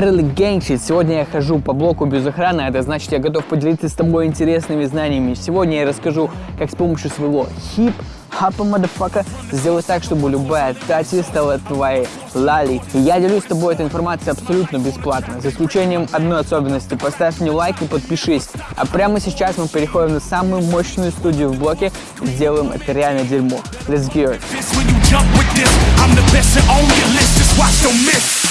Gang Shit. Сегодня я хожу по блоку без охраны, а это значит, я готов поделиться с тобой интересными знаниями. Сегодня я расскажу, как с помощью своего хип хапа мадафака сделать так, чтобы любая тати стала твоей лали. Я делюсь с тобой этой информацией абсолютно бесплатно, за исключением одной особенности. Поставь мне лайк и подпишись. А прямо сейчас мы переходим на самую мощную студию в блоке и делаем это реально дерьмо. Let's it.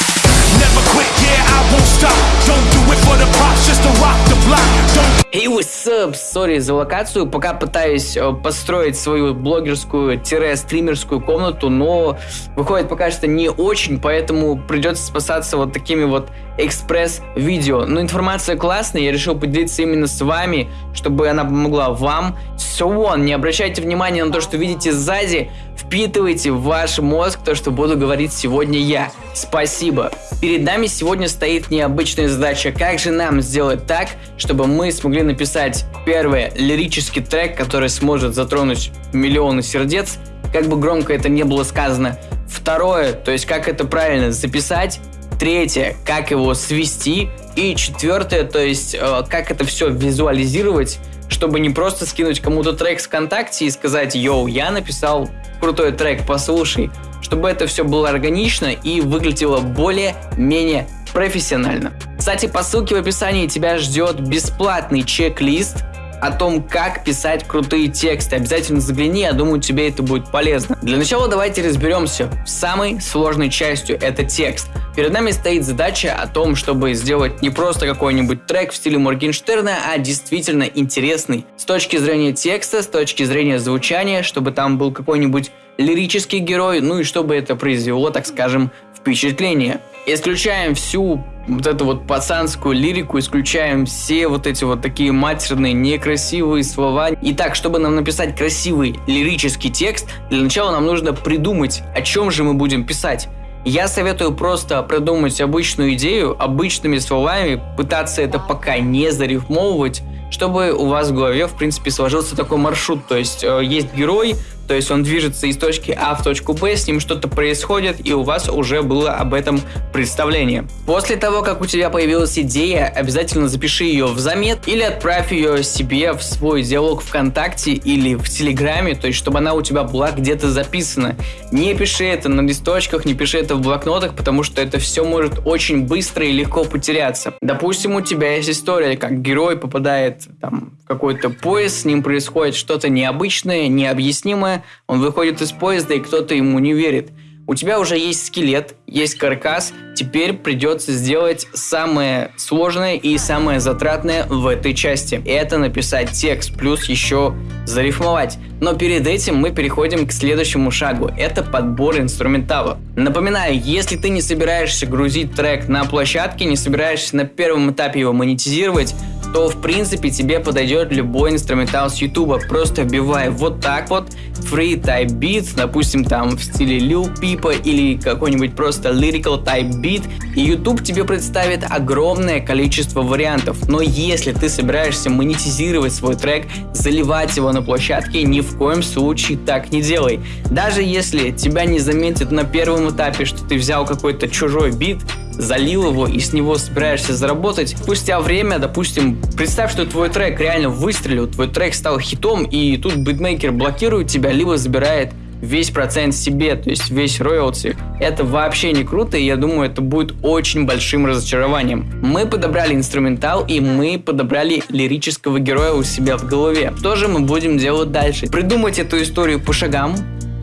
Never quit, yeah, I won't stop. Don't do it for the props, just to rock the block. Don't Hey, what's up? Сори за локацию. Пока пытаюсь э, построить свою блогерскую-стримерскую комнату, но выходит пока что не очень, поэтому придется спасаться вот такими вот экспресс-видео. Но информация классная, я решил поделиться именно с вами, чтобы она помогла вам. So on, не обращайте внимания на то, что видите сзади, впитывайте в ваш мозг то, что буду говорить сегодня я. Спасибо. Перед нами сегодня стоит необычная задача, как же нам сделать так, чтобы мы смогли написать, первое, лирический трек, который сможет затронуть миллионы сердец, как бы громко это не было сказано. Второе, то есть как это правильно записать. Третье, как его свести. И четвертое, то есть э, как это все визуализировать, чтобы не просто скинуть кому-то трек с ВКонтакте и сказать, йоу, я написал крутой трек, послушай. Чтобы это все было органично и выглядело более-менее профессионально. Кстати, по ссылке в описании тебя ждет бесплатный чек-лист о том, как писать крутые тексты. Обязательно загляни, я думаю, тебе это будет полезно. Для начала давайте разберемся с самой сложной частью, это текст. Перед нами стоит задача о том, чтобы сделать не просто какой-нибудь трек в стиле Моргенштерна, а действительно интересный с точки зрения текста, с точки зрения звучания, чтобы там был какой-нибудь лирический герой, ну и чтобы это произвело, так скажем, впечатление. Исключаем всю вот эту вот пацанскую лирику, исключаем все вот эти вот такие матерные, некрасивые слова. Итак, чтобы нам написать красивый лирический текст, для начала нам нужно придумать, о чем же мы будем писать. Я советую просто придумать обычную идею, обычными словами, пытаться это пока не зарифмовывать, чтобы у вас в голове, в принципе, сложился такой маршрут. То есть э, есть герой, то есть он движется из точки А в точку Б, с ним что-то происходит, и у вас уже было об этом представление. После того, как у тебя появилась идея, обязательно запиши ее в замет или отправь ее себе в свой диалог ВКонтакте или в Телеграме, то есть чтобы она у тебя была где-то записана. Не пиши это на листочках, не пиши это в блокнотах, потому что это все может очень быстро и легко потеряться. Допустим, у тебя есть история, как герой попадает там, в какой-то поезд, с ним происходит что-то необычное, необъяснимое, он выходит из поезда, и кто-то ему не верит. У тебя уже есть скелет, есть каркас, теперь придется сделать самое сложное и самое затратное в этой части. Это написать текст, плюс еще зарифмовать. Но перед этим мы переходим к следующему шагу. Это подбор инструментала. Напоминаю, если ты не собираешься грузить трек на площадке, не собираешься на первом этапе его монетизировать, то в принципе тебе подойдет любой инструментал с YouTube. Просто вбивай вот так вот free type beat, допустим там в стиле Lil Peep или какой-нибудь просто lyrical type beat, и YouTube тебе представит огромное количество вариантов. Но если ты собираешься монетизировать свой трек, заливать его на площадке, ни в коем случае так не делай. Даже если тебя не заметят на первом этапе, что ты взял какой-то чужой бит, залил его и с него собираешься заработать. Спустя время, допустим, представь, что твой трек реально выстрелил, твой трек стал хитом, и тут битмейкер блокирует тебя, либо забирает весь процент себе, то есть весь роялти. Это вообще не круто, и я думаю, это будет очень большим разочарованием. Мы подобрали инструментал, и мы подобрали лирического героя у себя в голове. Что же мы будем делать дальше? Придумать эту историю по шагам,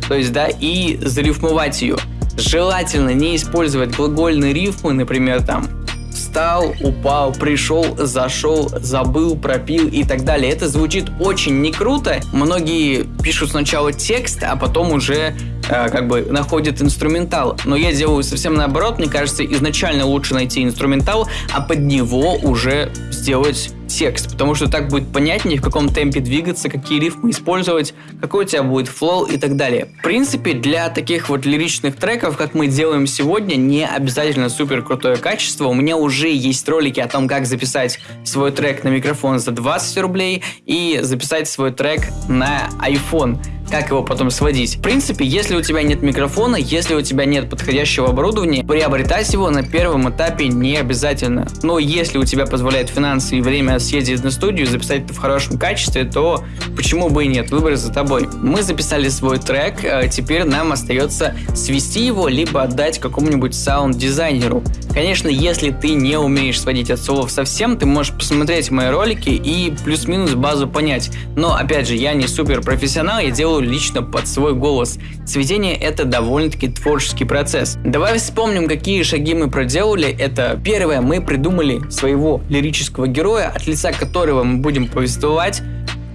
то есть, да, и зарифмовать ее. Желательно не использовать глагольные рифмы, например, там встал, упал, пришел, зашел, забыл, пропил и так далее. Это звучит очень не круто. Многие пишут сначала текст, а потом уже э, как бы находят инструментал. Но я делаю совсем наоборот. Мне кажется, изначально лучше найти инструментал, а под него уже сделать текст, потому что так будет понятнее, в каком темпе двигаться, какие рифмы использовать, какой у тебя будет флоу и так далее. В принципе, для таких вот лиричных треков, как мы делаем сегодня, не обязательно супер крутое качество. У меня уже есть ролики о том, как записать свой трек на микрофон за 20 рублей и записать свой трек на iPhone. Как его потом сводить. В принципе, если у тебя нет микрофона, если у тебя нет подходящего оборудования, приобретать его на первом этапе не обязательно. Но если у тебя позволяет финансы и время съездить на студию, записать это в хорошем качестве, то почему бы и нет, выбор за тобой. Мы записали свой трек, а теперь нам остается свести его, либо отдать какому-нибудь саунд-дизайнеру. Конечно, если ты не умеешь сводить от слов совсем, ты можешь посмотреть мои ролики и плюс-минус базу понять. Но, опять же, я не супер профессионал, я делаю лично под свой голос. Сведение это довольно-таки творческий процесс. Давай вспомним, какие шаги мы проделали. Это первое, мы придумали своего лирического героя, от лица которого мы будем повествовать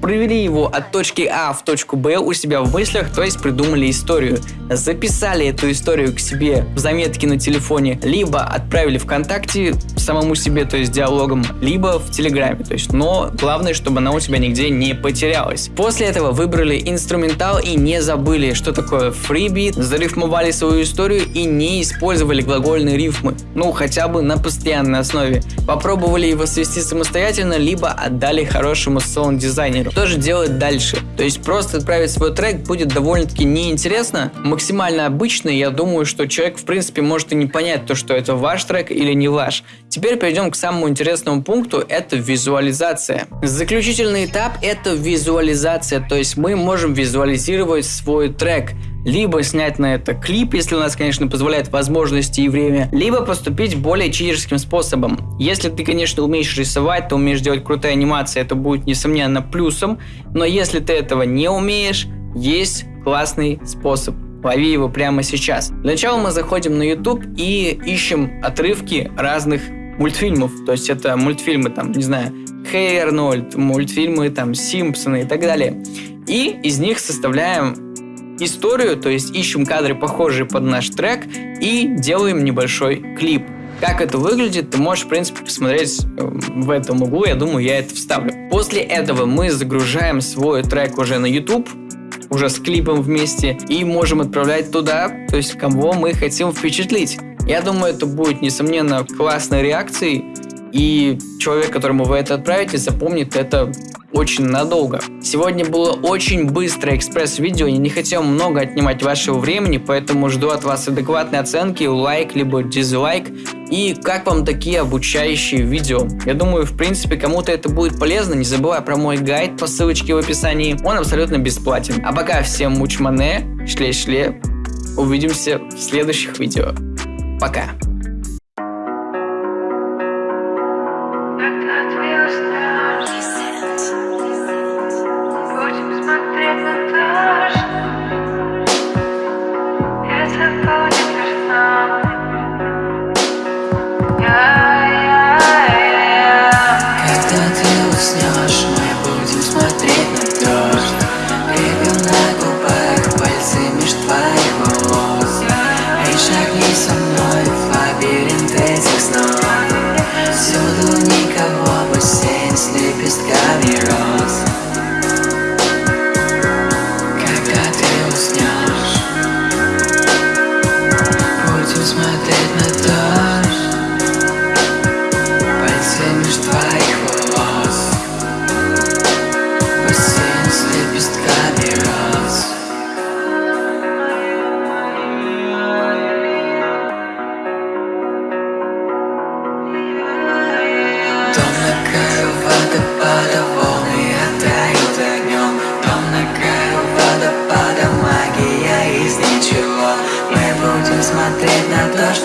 провели его от точки А в точку Б у себя в мыслях, то есть придумали историю. Записали эту историю к себе в заметке на телефоне, либо отправили ВКонтакте самому себе, то есть диалогом, либо в Телеграме, то есть, но главное, чтобы она у тебя нигде не потерялась. После этого выбрали инструментал и не забыли, что такое фрибит, зарифмовали свою историю и не использовали глагольные рифмы, ну хотя бы на постоянной основе. Попробовали его свести самостоятельно, либо отдали хорошему саунд-дизайнеру. Что же делать дальше? То есть просто отправить свой трек будет довольно-таки неинтересно, максимально обычно, я думаю, что человек в принципе может и не понять то, что это ваш трек или не ваш. Теперь перейдем к самому интересному пункту, это визуализация. Заключительный этап это визуализация, то есть мы можем визуализировать свой трек либо снять на это клип, если у нас, конечно, позволяет возможности и время, либо поступить более читерским способом. Если ты, конечно, умеешь рисовать, ты умеешь делать крутые анимации, это будет, несомненно, плюсом, но если ты этого не умеешь, есть классный способ. Лови его прямо сейчас. Для начала мы заходим на YouTube и ищем отрывки разных мультфильмов. То есть это мультфильмы, там, не знаю, Хей Арнольд, мультфильмы, там, Симпсоны и так далее. И из них составляем историю, то есть ищем кадры, похожие под наш трек, и делаем небольшой клип. Как это выглядит, ты можешь, в принципе, посмотреть э, в этом углу, я думаю, я это вставлю. После этого мы загружаем свой трек уже на YouTube, уже с клипом вместе, и можем отправлять туда, то есть кого мы хотим впечатлить. Я думаю, это будет, несомненно, классной реакцией, и человек, которому вы это отправите, запомнит это очень надолго. Сегодня было очень быстрое экспресс-видео, я не хотел много отнимать вашего времени, поэтому жду от вас адекватной оценки, лайк, либо дизлайк. И как вам такие обучающие видео? Я думаю, в принципе, кому-то это будет полезно, не забывай про мой гайд по ссылочке в описании, он абсолютно бесплатен. А пока всем мучмане, шле-шле, увидимся в следующих видео. Пока.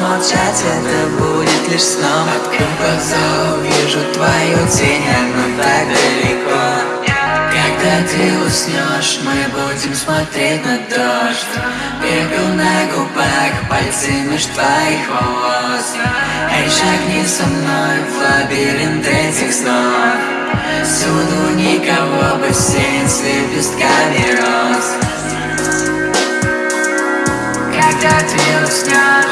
Молчать, это будет лишь сном. Открою глаза, увижу твою тень, но так далеко. Когда ты уснешь, мы будем смотреть на дождь. Пепел на губах, пальцы меж твоих волос. Эй, шагни со мной в лабиринт этих снов. Всюду никого, бассейн с лепестками роз Когда ты уснешь